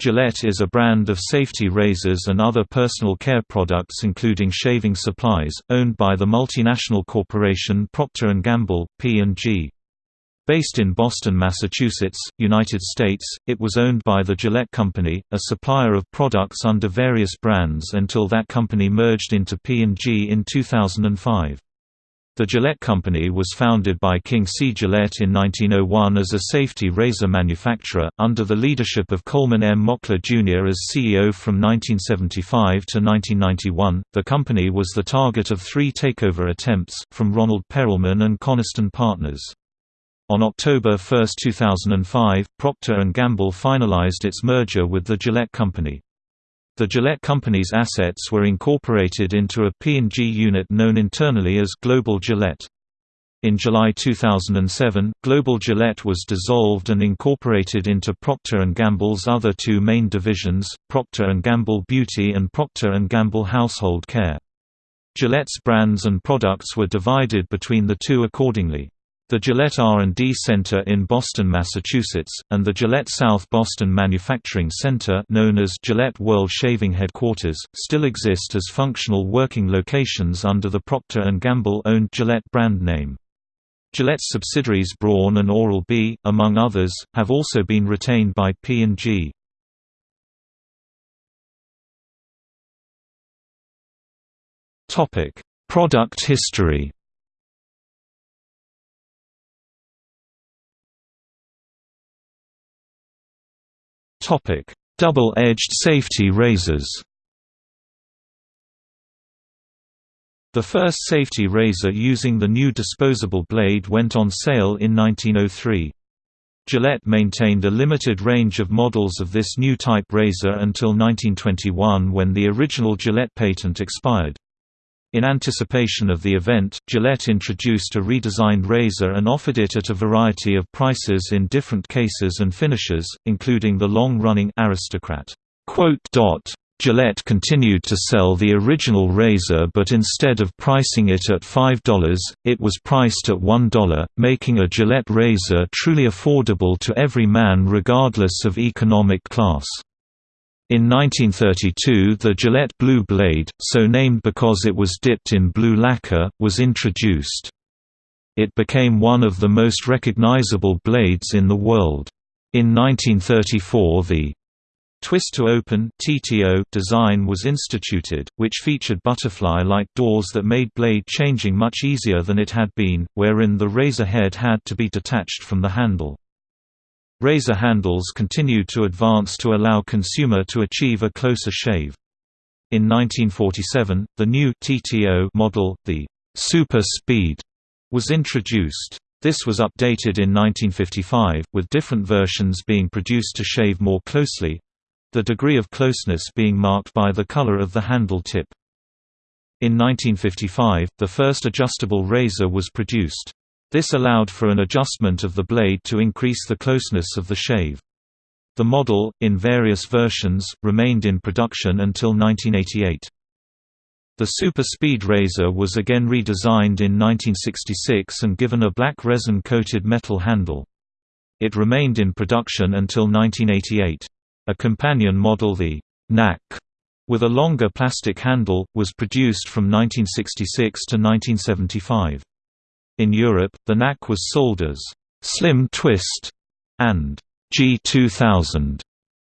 Gillette is a brand of safety razors and other personal care products including shaving supplies, owned by the multinational corporation Procter & Gamble, P&G. Based in Boston, Massachusetts, United States, it was owned by the Gillette Company, a supplier of products under various brands until that company merged into P&G in 2005. The Gillette Company was founded by King C. Gillette in 1901 as a safety razor manufacturer, under the leadership of Coleman M. Mockler Jr. as CEO from 1975 to 1991. The company was the target of three takeover attempts, from Ronald Perelman and Coniston Partners. On October 1, 2005, Procter & Gamble finalized its merger with the Gillette Company. The Gillette Company's assets were incorporated into a P&G unit known internally as Global Gillette. In July 2007, Global Gillette was dissolved and incorporated into Procter & Gamble's other two main divisions, Procter & Gamble Beauty and Procter & Gamble Household Care. Gillette's brands and products were divided between the two accordingly. The Gillette R&D Center in Boston, Massachusetts, and the Gillette South Boston Manufacturing Center known as Gillette World Shaving Headquarters, still exist as functional working locations under the Procter & Gamble-owned Gillette brand name. Gillette's subsidiaries Braun and Oral-B, among others, have also been retained by P&G. Product history Double-edged safety razors. The first safety razor using the new disposable blade went on sale in 1903. Gillette maintained a limited range of models of this new type razor until 1921 when the original Gillette patent expired. In anticipation of the event, Gillette introduced a redesigned razor and offered it at a variety of prices in different cases and finishes, including the long-running Aristocrat. Gillette continued to sell the original razor but instead of pricing it at $5, it was priced at $1, making a Gillette razor truly affordable to every man regardless of economic class. In 1932 the Gillette Blue Blade, so named because it was dipped in blue lacquer, was introduced. It became one of the most recognizable blades in the world. In 1934 the Twist to Open (TTO) design was instituted, which featured butterfly-like doors that made blade changing much easier than it had been, wherein the razor head had to be detached from the handle. Razor handles continued to advance to allow consumer to achieve a closer shave. In 1947, the new TTO model, the Super Speed, was introduced. This was updated in 1955, with different versions being produced to shave more closely—the degree of closeness being marked by the color of the handle tip. In 1955, the first adjustable razor was produced. This allowed for an adjustment of the blade to increase the closeness of the shave. The model, in various versions, remained in production until 1988. The Super Speed razor was again redesigned in 1966 and given a black resin-coated metal handle. It remained in production until 1988. A companion model the Knack with a longer plastic handle, was produced from 1966 to 1975. In Europe, the Knack was sold as Slim Twist and G2000.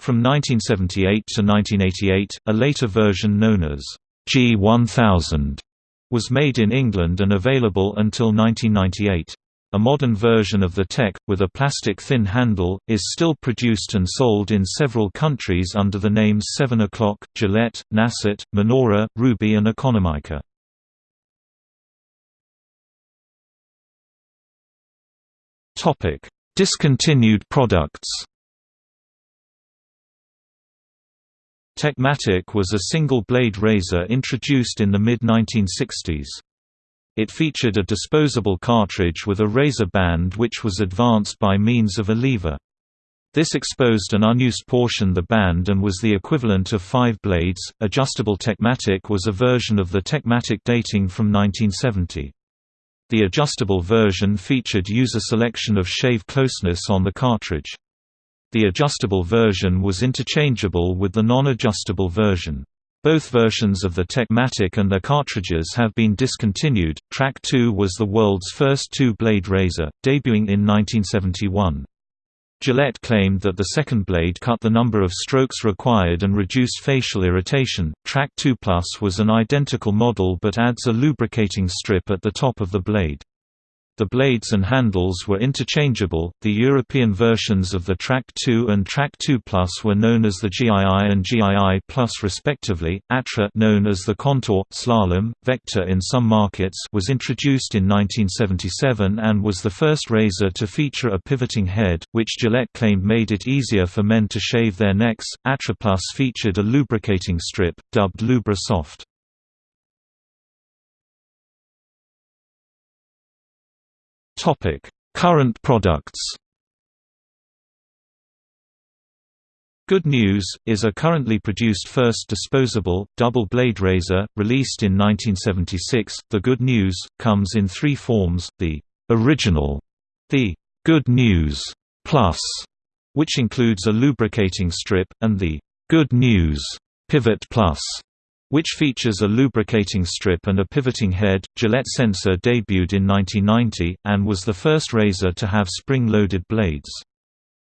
From 1978 to 1988, a later version known as G1000 was made in England and available until 1998. A modern version of the Tech, with a plastic thin handle, is still produced and sold in several countries under the names 7 O'Clock, Gillette, Nacet, Minora, Ruby and Economica. Topic: Discontinued products. Techmatic was a single-blade razor introduced in the mid-1960s. It featured a disposable cartridge with a razor band which was advanced by means of a lever. This exposed an unused portion the band and was the equivalent of five blades. Adjustable Techmatic was a version of the Techmatic dating from 1970. The adjustable version featured user selection of shave closeness on the cartridge. The adjustable version was interchangeable with the non-adjustable version. Both versions of the Techmatic and their cartridges have been discontinued. Track 2 was the world's first two-blade razor, debuting in 1971. Gillette claimed that the second blade cut the number of strokes required and reduced facial irritation. Track 2 Plus was an identical model but adds a lubricating strip at the top of the blade. The blades and handles were interchangeable. The European versions of the Track 2 and Track 2 Plus were known as the GII and GII Plus respectively. Atra, known as the Contour Slalom Vector in some markets, was introduced in 1977 and was the first razor to feature a pivoting head, which Gillette claimed made it easier for men to shave their necks. Atra Plus featured a lubricating strip dubbed Lubra Soft. Topic: Current products. Good News, is a currently produced first disposable, double-blade razor, released in 1976. The Good News, comes in three forms, the original, the Good News Plus, which includes a lubricating strip, and the Good News Pivot Plus, which features a lubricating strip and a pivoting head. Gillette Sensor debuted in 1990, and was the first razor to have spring-loaded blades.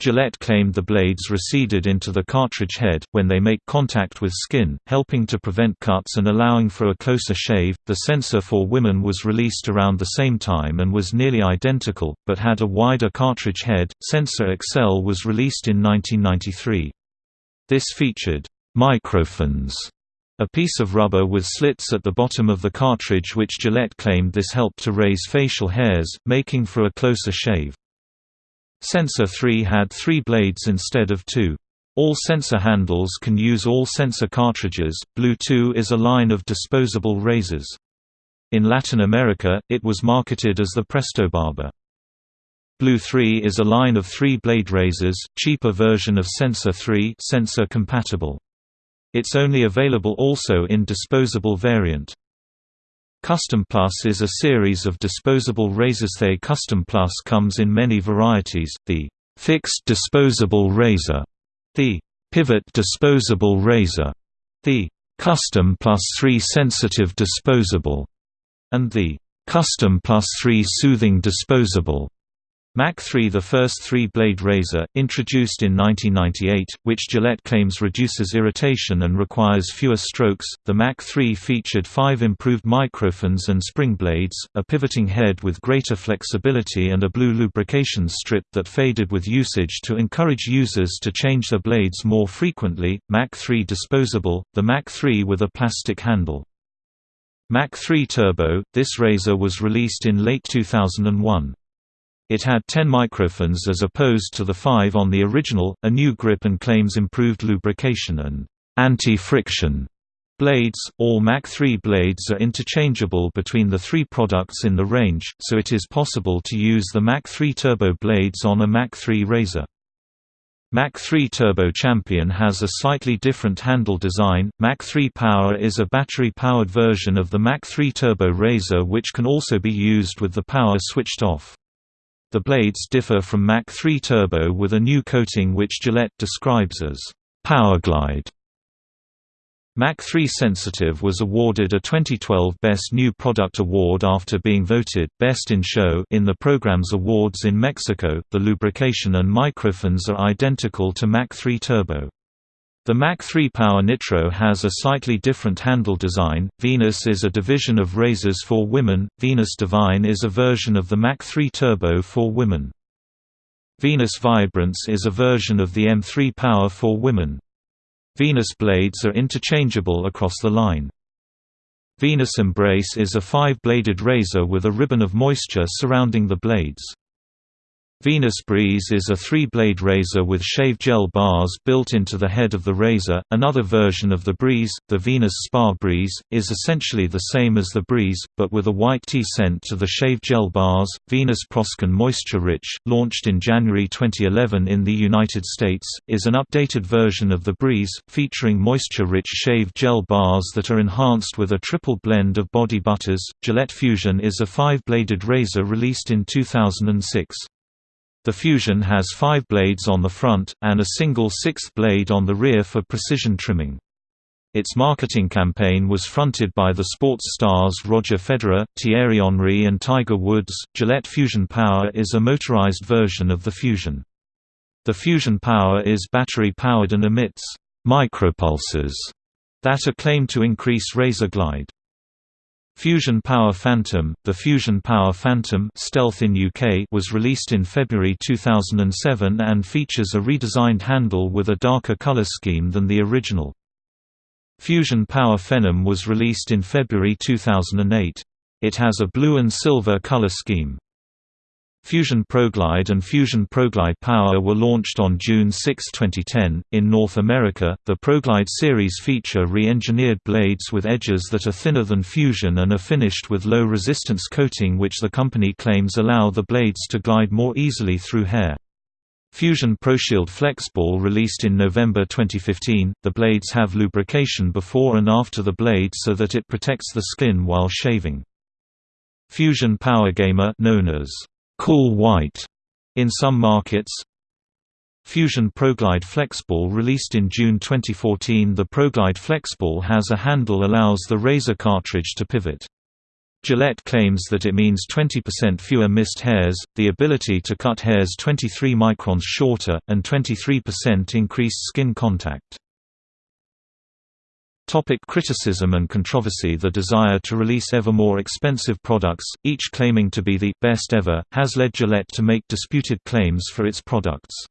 Gillette claimed the blades receded into the cartridge head, when they make contact with skin, helping to prevent cuts and allowing for a closer shave. The sensor for women was released around the same time and was nearly identical, but had a wider cartridge head. Sensor Excel was released in 1993. This featured microfins a piece of rubber with slits at the bottom of the cartridge which Gillette claimed this helped to raise facial hairs, making for a closer shave. Sensor 3 had three blades instead of two. All sensor handles can use all sensor cartridges. Blue 2 is a line of disposable razors. In Latin America, it was marketed as the Prestobarba. Blue 3 is a line of three-blade razors, cheaper version of Sensor 3 sensor compatible. It's only available also in disposable variant. Custom Plus is a series of disposable razors. The Custom Plus comes in many varieties, the fixed disposable razor, the pivot disposable razor, the Custom Plus 3 sensitive disposable, and the Custom Plus 3 soothing disposable. Mach 3 the first three-blade razor, introduced in 1998, which Gillette claims reduces irritation and requires fewer strokes. The Mach 3 featured five improved microfins and spring blades, a pivoting head with greater flexibility and a blue lubrication strip that faded with usage to encourage users to change their blades more frequently. Mach 3 disposable, the Mach 3 with a plastic handle. Mach 3 Turbo, this razor was released in late 2001. It had 10 microfins as opposed to the 5 on the original, a new grip and claims improved lubrication and anti-friction. Blades, all Mach 3 blades are interchangeable between the three products in the range, so it is possible to use the Mach 3 Turbo blades on a Mach 3 razor. Mach 3 Turbo Champion has a slightly different handle design. Mach 3 Power is a battery-powered version of the Mach 3 Turbo razor which can also be used with the power switched off. The blades differ from Mach 3 Turbo with a new coating which Gillette describes as Powerglide. Mach 3 Sensitive was awarded a 2012 Best New Product Award after being voted Best in Show in the program's awards in Mexico. The lubrication and microfins are identical to Mach 3 Turbo. The Mach 3 Power Nitro has a slightly different handle design. Venus is a division of razors for women, Venus Divine is a version of the Mach 3 Turbo for women. Venus Vibrance is a version of the M3 Power for women. Venus blades are interchangeable across the line. Venus Embrace is a five-bladed razor with a ribbon of moisture surrounding the blades. Venus Breeze is a three-blade razor with shave gel bars built into the head of the razor. Another version of the Breeze, the Venus Spa Breeze, is essentially the same as the Breeze, but with a white tea scent to the shave gel bars. Venus Proskin Moisture Rich, launched in January 2011 in the United States, is an updated version of the Breeze, featuring moisture-rich shave gel bars that are enhanced with a triple blend of body butters. Gillette Fusion is a five-bladed razor released in 2006. The Fusion has five blades on the front, and a single sixth blade on the rear for precision trimming. Its marketing campaign was fronted by the sports stars Roger Federer, Thierry Henry and Tiger Woods. Gillette Fusion Power is a motorized version of the Fusion. The Fusion Power is battery-powered and emits micropulses that are claimed to increase razor glide. Fusion Power Phantom The Fusion Power Phantom Stealth in UK was released in February 2007 and features a redesigned handle with a darker color scheme than the original. Fusion Power Phenom was released in February 2008. It has a blue and silver color scheme. Fusion ProGlide and Fusion ProGlide Power were launched on June 6, 2010. In North America, the ProGlide series feature re engineered blades with edges that are thinner than Fusion and are finished with low resistance coating, which the company claims allow the blades to glide more easily through hair. Fusion ProShield FlexBall released in November 2015, the blades have lubrication before and after the blade so that it protects the skin while shaving. Fusion Power Gamer known as Cool White in some markets. Fusion ProGlide FlexBall released in June 2014 The ProGlide FlexBall has a handle allows the razor cartridge to pivot. Gillette claims that it means 20% fewer missed hairs, the ability to cut hairs 23 microns shorter, and 23% increased skin contact. Topic criticism and controversy The desire to release ever more expensive products, each claiming to be the «best ever», has led Gillette to make disputed claims for its products.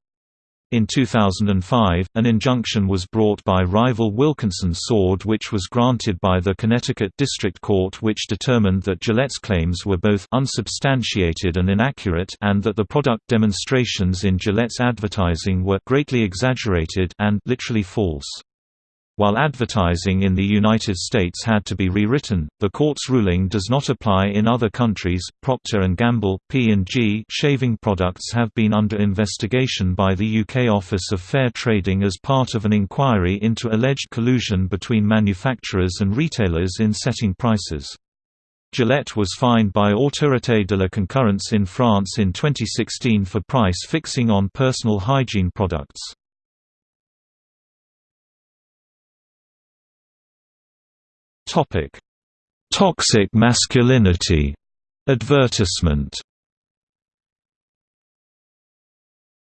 In 2005, an injunction was brought by rival Wilkinson Sword which was granted by the Connecticut District Court which determined that Gillette's claims were both unsubstantiated and inaccurate and that the product demonstrations in Gillette's advertising were greatly exaggerated and literally false. While advertising in the United States had to be rewritten, the court's ruling does not apply in other countries. Procter and Gamble (P&G) shaving products have been under investigation by the UK Office of Fair Trading as part of an inquiry into alleged collusion between manufacturers and retailers in setting prices. Gillette was fined by Autorité de la Concurrence in France in 2016 for price fixing on personal hygiene products. Topic: Toxic masculinity advertisement.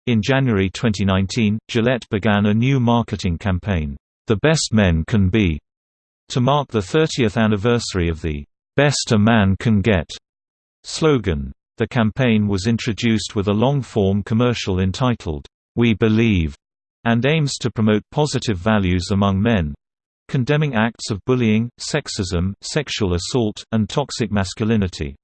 In January 2019, Gillette began a new marketing campaign, The Best Men Can Be, to mark the 30th anniversary of the Best a Man Can Get slogan. The campaign was introduced with a long-form commercial entitled, We Believe, and aims to promote positive values among men, condemning acts of bullying, sexism, sexual assault, and toxic masculinity.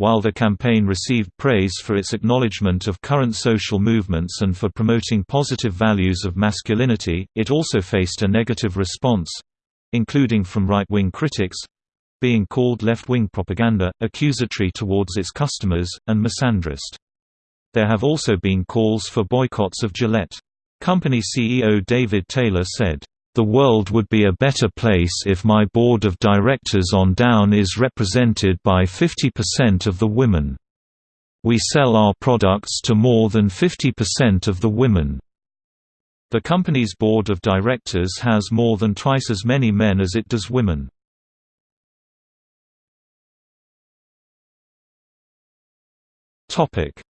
While the campaign received praise for its acknowledgement of current social movements and for promoting positive values of masculinity, it also faced a negative response—including from right-wing critics—being called left-wing propaganda, accusatory towards its customers, and misandrist. There have also been calls for boycotts of Gillette. Company CEO David Taylor said, the world would be a better place if my board of directors on down is represented by 50% of the women. We sell our products to more than 50% of the women. The company's board of directors has more than twice as many men as it does women.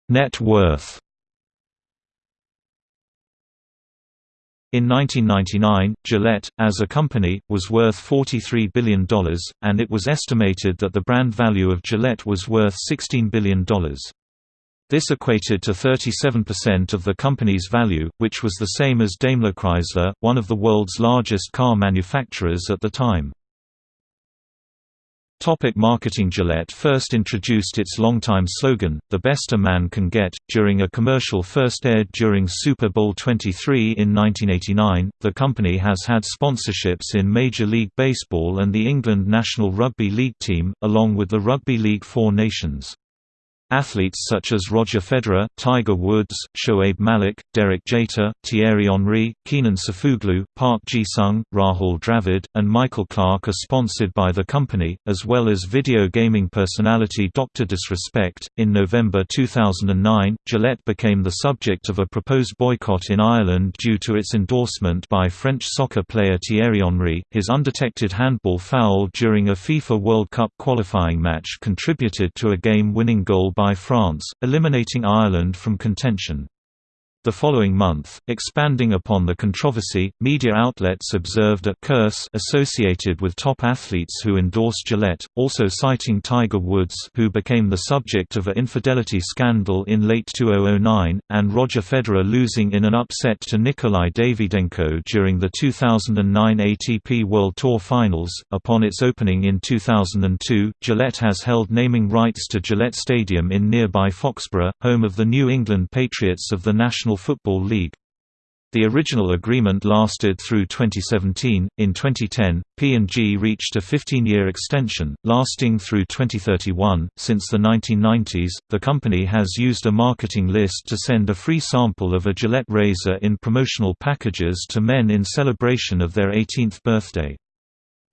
Net worth In 1999, Gillette, as a company, was worth $43 billion, and it was estimated that the brand value of Gillette was worth $16 billion. This equated to 37% of the company's value, which was the same as Daimler Chrysler, one of the world's largest car manufacturers at the time. Topic marketing Gillette first introduced its longtime slogan, The Best a Man Can Get, during a commercial first aired during Super Bowl 23 in 1989. The company has had sponsorships in Major League Baseball and the England national rugby league team, along with the Rugby League Four Nations. Athletes such as Roger Federer, Tiger Woods, Shoaib Malik, Derek Jeter, Thierry Henry, Kenan Sofuoglu, Park Ji-sung, Rahul Dravid, and Michael Clarke are sponsored by the company, as well as video gaming personality Dr. Disrespect. In November 2009, Gillette became the subject of a proposed boycott in Ireland due to its endorsement by French soccer player Thierry Henry. His undetected handball foul during a FIFA World Cup qualifying match contributed to a game-winning goal by France, eliminating Ireland from contention. The following month, expanding upon the controversy, media outlets observed a curse associated with top athletes who endorsed Gillette, also citing Tiger Woods who became the subject of an infidelity scandal in late 2009, and Roger Federer losing in an upset to Nikolai Davydenko during the 2009 ATP World Tour Finals. Upon its opening in 2002, Gillette has held naming rights to Gillette Stadium in nearby Foxborough, home of the New England Patriots of the National Football League. The original agreement lasted through 2017. In 2010, P&G reached a 15-year extension, lasting through 2031. Since the 1990s, the company has used a marketing list to send a free sample of a Gillette razor in promotional packages to men in celebration of their 18th birthday.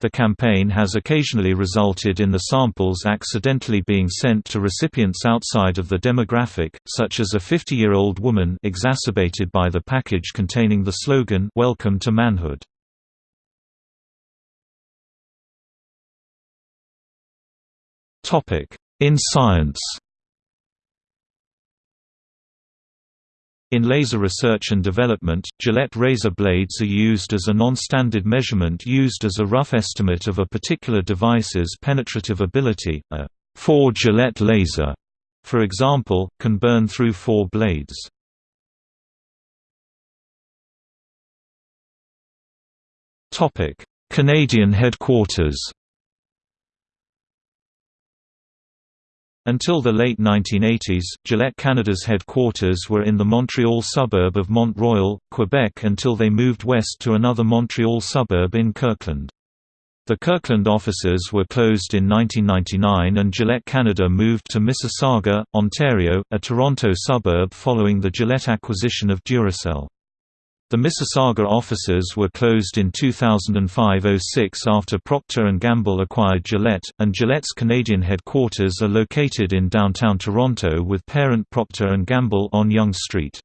The campaign has occasionally resulted in the samples accidentally being sent to recipients outside of the demographic, such as a 50-year-old woman exacerbated by the package containing the slogan Welcome to Manhood. In science In laser research and development, Gillette razor blades are used as a non-standard measurement used as a rough estimate of a particular device's penetrative ability. A 4 Gillette laser, for example, can burn through four blades. Topic: Canadian headquarters Until the late 1980s, Gillette Canada's headquarters were in the Montreal suburb of Mont-Royal, Quebec until they moved west to another Montreal suburb in Kirkland. The Kirkland offices were closed in 1999 and Gillette Canada moved to Mississauga, Ontario, a Toronto suburb following the Gillette acquisition of Duracell. The Mississauga offices were closed in 2005–06 after Procter & Gamble acquired Gillette, and Gillette's Canadian headquarters are located in downtown Toronto with parent Procter & Gamble on Yonge Street.